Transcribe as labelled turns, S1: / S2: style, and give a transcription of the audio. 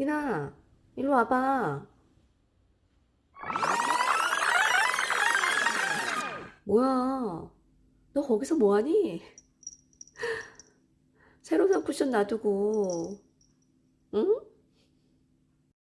S1: 미나, 일로 와봐. 뭐야? 너 거기서 뭐하니? 새로 산 쿠션 놔두고, 응?